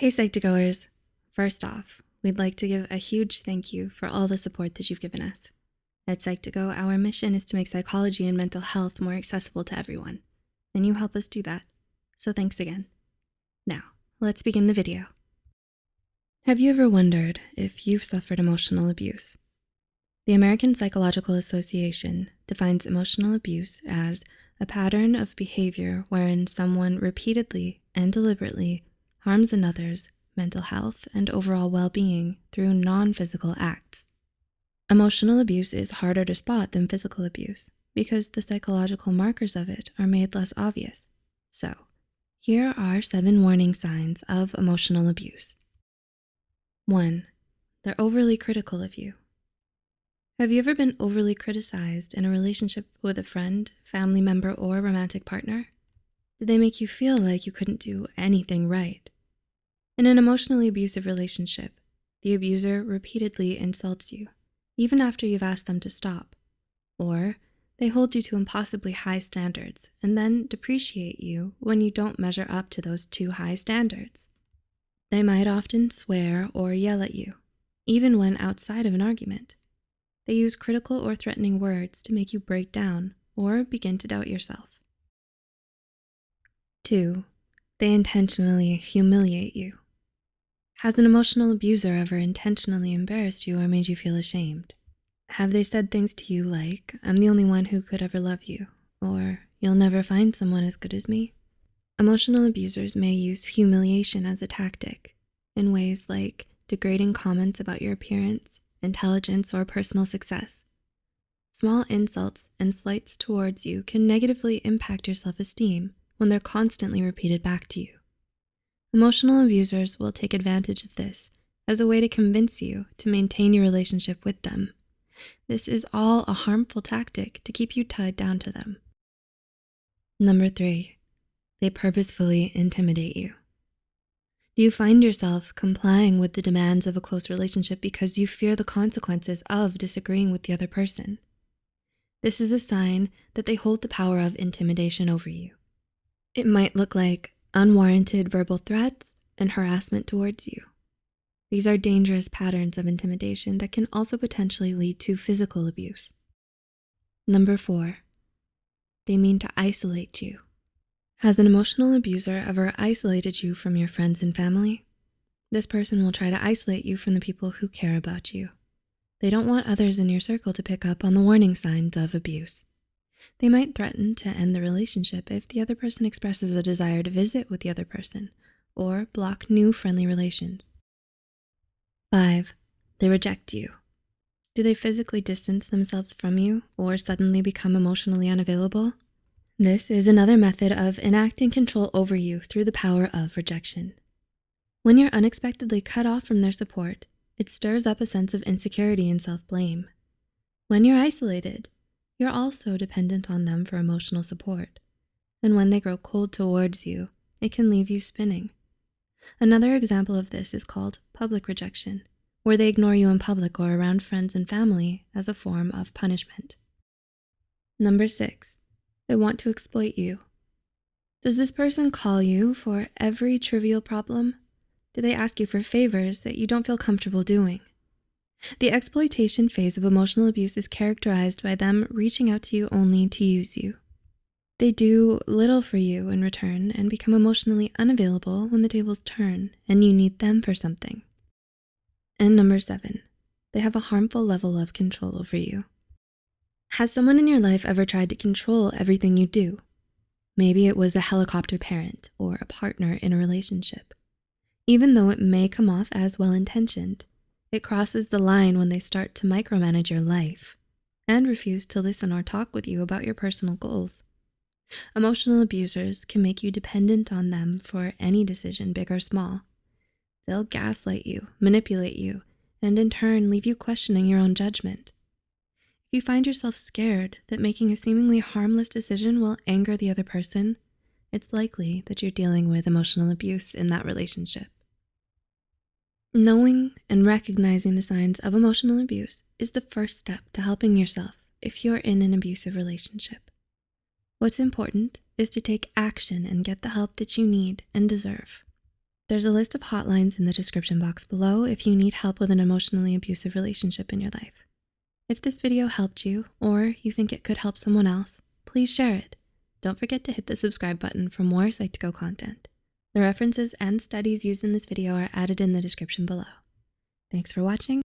Hey, Psych2Goers. First off, we'd like to give a huge thank you for all the support that you've given us. At Psych2Go, our mission is to make psychology and mental health more accessible to everyone, and you help us do that. So thanks again. Now, let's begin the video. Have you ever wondered if you've suffered emotional abuse? The American Psychological Association defines emotional abuse as a pattern of behavior wherein someone repeatedly and deliberately harms another's mental health and overall well-being through non-physical acts. Emotional abuse is harder to spot than physical abuse because the psychological markers of it are made less obvious. So here are seven warning signs of emotional abuse. One, they're overly critical of you. Have you ever been overly criticized in a relationship with a friend, family member, or romantic partner? Did they make you feel like you couldn't do anything right? In an emotionally abusive relationship, the abuser repeatedly insults you, even after you've asked them to stop. Or they hold you to impossibly high standards and then depreciate you when you don't measure up to those too high standards. They might often swear or yell at you, even when outside of an argument. They use critical or threatening words to make you break down or begin to doubt yourself. Two, they intentionally humiliate you. Has an emotional abuser ever intentionally embarrassed you or made you feel ashamed? Have they said things to you like, I'm the only one who could ever love you, or you'll never find someone as good as me? Emotional abusers may use humiliation as a tactic in ways like degrading comments about your appearance, intelligence, or personal success. Small insults and slights towards you can negatively impact your self-esteem when they're constantly repeated back to you. Emotional abusers will take advantage of this as a way to convince you to maintain your relationship with them. This is all a harmful tactic to keep you tied down to them. Number three, they purposefully intimidate you. Do you find yourself complying with the demands of a close relationship because you fear the consequences of disagreeing with the other person? This is a sign that they hold the power of intimidation over you. It might look like unwarranted verbal threats, and harassment towards you. These are dangerous patterns of intimidation that can also potentially lead to physical abuse. Number four, they mean to isolate you. Has an emotional abuser ever isolated you from your friends and family? This person will try to isolate you from the people who care about you. They don't want others in your circle to pick up on the warning signs of abuse. They might threaten to end the relationship if the other person expresses a desire to visit with the other person or block new friendly relations. Five, they reject you. Do they physically distance themselves from you or suddenly become emotionally unavailable? This is another method of enacting control over you through the power of rejection. When you're unexpectedly cut off from their support, it stirs up a sense of insecurity and self-blame. When you're isolated, you're also dependent on them for emotional support. And when they grow cold towards you, it can leave you spinning. Another example of this is called public rejection, where they ignore you in public or around friends and family as a form of punishment. Number six, they want to exploit you. Does this person call you for every trivial problem? Do they ask you for favors that you don't feel comfortable doing? The exploitation phase of emotional abuse is characterized by them reaching out to you only to use you. They do little for you in return and become emotionally unavailable when the tables turn and you need them for something. And number seven, they have a harmful level of control over you. Has someone in your life ever tried to control everything you do? Maybe it was a helicopter parent or a partner in a relationship. Even though it may come off as well-intentioned, it crosses the line when they start to micromanage your life and refuse to listen or talk with you about your personal goals. Emotional abusers can make you dependent on them for any decision, big or small. They'll gaslight you, manipulate you, and in turn leave you questioning your own judgment. If you find yourself scared that making a seemingly harmless decision will anger the other person, it's likely that you're dealing with emotional abuse in that relationship. Knowing and recognizing the signs of emotional abuse is the first step to helping yourself if you're in an abusive relationship. What's important is to take action and get the help that you need and deserve. There's a list of hotlines in the description box below if you need help with an emotionally abusive relationship in your life. If this video helped you or you think it could help someone else, please share it. Don't forget to hit the subscribe button for more Psych2Go content. The references and studies used in this video are added in the description below. Thanks for watching